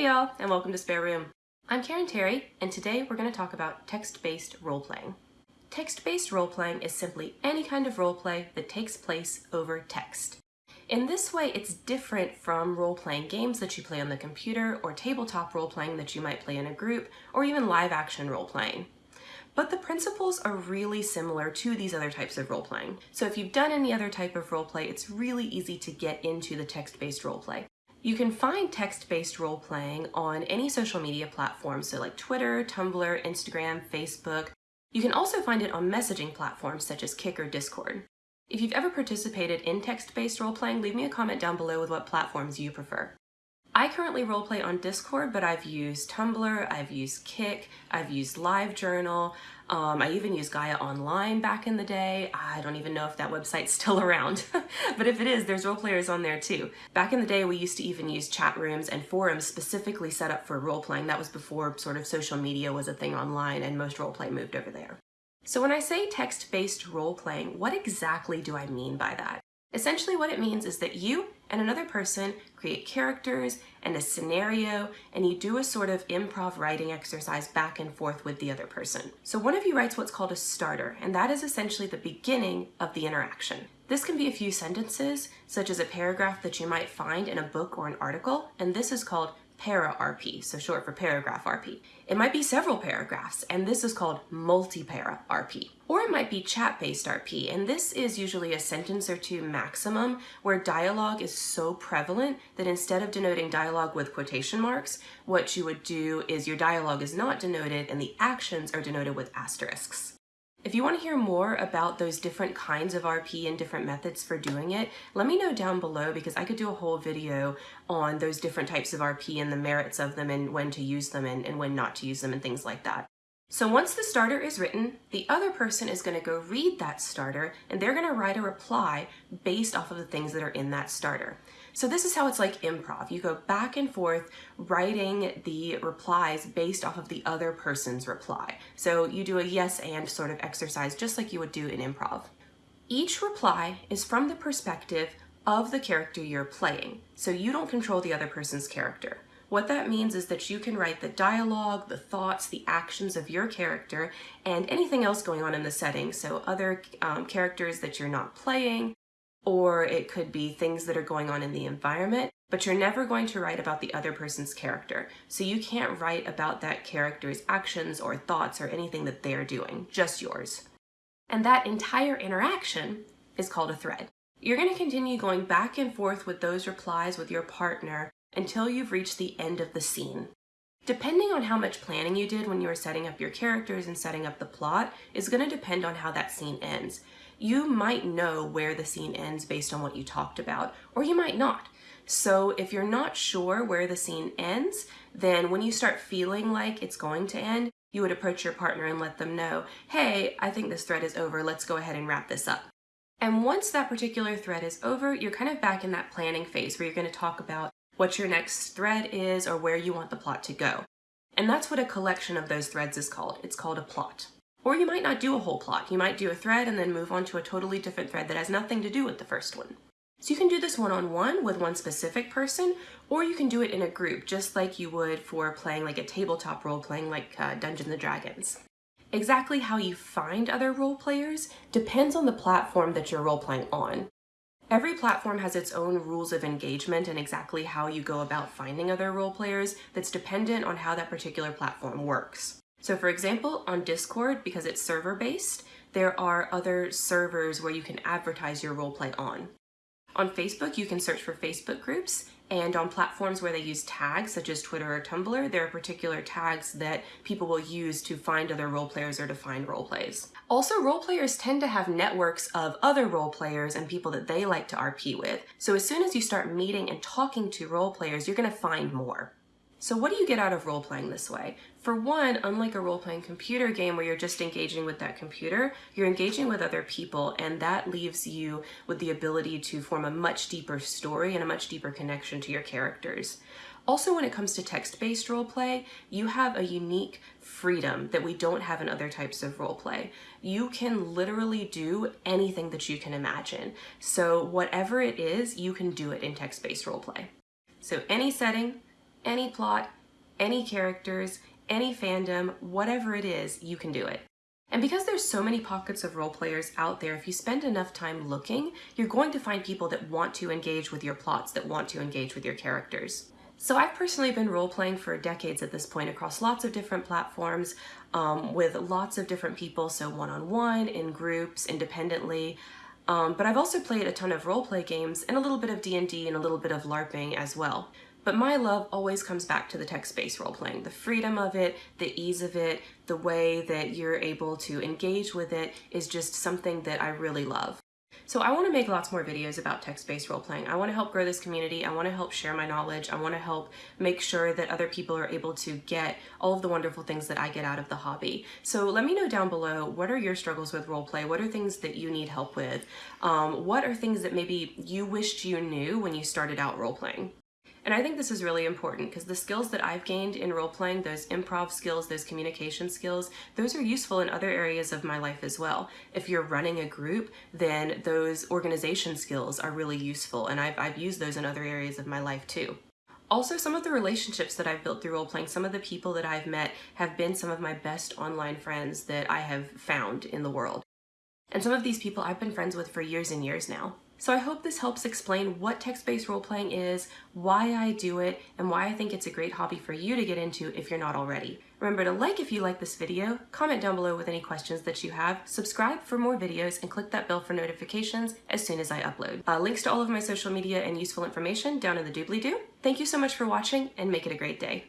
Hey y'all, and welcome to Spare Room. I'm Karen Terry, and today we're going to talk about text-based role-playing. Text-based role-playing is simply any kind of role-play that takes place over text. In this way, it's different from role-playing games that you play on the computer or tabletop role-playing that you might play in a group or even live-action role-playing. But the principles are really similar to these other types of role-playing. So if you've done any other type of role-play, it's really easy to get into the text-based role-play. You can find text-based role-playing on any social media platform, so like Twitter, Tumblr, Instagram, Facebook. You can also find it on messaging platforms such as Kik or Discord. If you've ever participated in text-based role-playing, leave me a comment down below with what platforms you prefer. I currently roleplay on Discord, but I've used Tumblr, I've used Kik, I've used LiveJournal, um, I even used Gaia Online back in the day. I don't even know if that website's still around, but if it is, there's role players on there too. Back in the day, we used to even use chat rooms and forums specifically set up for role playing. That was before sort of social media was a thing online and most role play moved over there. So when I say text-based role playing, what exactly do I mean by that? Essentially what it means is that you and another person create characters and a scenario and you do a sort of improv writing exercise back and forth with the other person. So one of you writes what's called a starter and that is essentially the beginning of the interaction. This can be a few sentences, such as a paragraph that you might find in a book or an article, and this is called para RP, so short for paragraph RP. It might be several paragraphs, and this is called multi-para RP. Or it might be chat-based RP, and this is usually a sentence or two maximum, where dialogue is so prevalent that instead of denoting dialogue with quotation marks, what you would do is your dialogue is not denoted and the actions are denoted with asterisks. If you want to hear more about those different kinds of RP and different methods for doing it, let me know down below because I could do a whole video on those different types of RP and the merits of them and when to use them and, and when not to use them and things like that. So once the starter is written, the other person is going to go read that starter and they're going to write a reply based off of the things that are in that starter. So this is how it's like improv. You go back and forth writing the replies based off of the other person's reply. So you do a yes and sort of exercise just like you would do in improv. Each reply is from the perspective of the character you're playing. So you don't control the other person's character. What that means is that you can write the dialogue, the thoughts, the actions of your character, and anything else going on in the setting. So other um, characters that you're not playing, or it could be things that are going on in the environment, but you're never going to write about the other person's character. So you can't write about that character's actions or thoughts or anything that they're doing, just yours. And that entire interaction is called a thread. You're going to continue going back and forth with those replies with your partner until you've reached the end of the scene. Depending on how much planning you did when you were setting up your characters and setting up the plot is going to depend on how that scene ends you might know where the scene ends based on what you talked about, or you might not. So if you're not sure where the scene ends, then when you start feeling like it's going to end, you would approach your partner and let them know, hey, I think this thread is over, let's go ahead and wrap this up. And once that particular thread is over, you're kind of back in that planning phase where you're going to talk about what your next thread is or where you want the plot to go. And that's what a collection of those threads is called. It's called a plot. Or you might not do a whole plot. You might do a thread and then move on to a totally different thread that has nothing to do with the first one. So you can do this one-on-one -on -one with one specific person, or you can do it in a group, just like you would for playing like a tabletop role playing like uh, Dungeons & Dragons. Exactly how you find other role players depends on the platform that you're role playing on. Every platform has its own rules of engagement and exactly how you go about finding other role players that's dependent on how that particular platform works. So for example, on Discord, because it's server-based, there are other servers where you can advertise your roleplay on. On Facebook, you can search for Facebook groups, and on platforms where they use tags, such as Twitter or Tumblr, there are particular tags that people will use to find other role players or to find role plays. Also, role players tend to have networks of other role players and people that they like to RP with. So as soon as you start meeting and talking to role players, you're gonna find more. So what do you get out of role-playing this way? For one, unlike a role-playing computer game where you're just engaging with that computer, you're engaging with other people and that leaves you with the ability to form a much deeper story and a much deeper connection to your characters. Also, when it comes to text-based roleplay, you have a unique freedom that we don't have in other types of roleplay. You can literally do anything that you can imagine. So whatever it is, you can do it in text-based roleplay. So any setting, any plot, any characters, any fandom, whatever it is, you can do it. And because there's so many pockets of role players out there, if you spend enough time looking, you're going to find people that want to engage with your plots, that want to engage with your characters. So I've personally been role-playing for decades at this point across lots of different platforms um, with lots of different people, so one-on-one, -on -one, in groups, independently. Um, but I've also played a ton of role-play games and a little bit of D&D and a little bit of LARPing as well. But my love always comes back to the text-based role-playing. The freedom of it, the ease of it, the way that you're able to engage with it is just something that I really love. So I want to make lots more videos about text-based role-playing. I want to help grow this community. I want to help share my knowledge. I want to help make sure that other people are able to get all of the wonderful things that I get out of the hobby. So let me know down below, what are your struggles with role-play? What are things that you need help with? Um, what are things that maybe you wished you knew when you started out role-playing? And I think this is really important because the skills that I've gained in role playing, those improv skills, those communication skills, those are useful in other areas of my life as well. If you're running a group, then those organization skills are really useful and I've, I've used those in other areas of my life too. Also, some of the relationships that I've built through role playing, some of the people that I've met have been some of my best online friends that I have found in the world. And some of these people I've been friends with for years and years now. So I hope this helps explain what text-based role-playing is, why I do it, and why I think it's a great hobby for you to get into if you're not already. Remember to like if you like this video, comment down below with any questions that you have, subscribe for more videos, and click that bell for notifications as soon as I upload. Uh, links to all of my social media and useful information down in the doobly-doo. Thank you so much for watching, and make it a great day.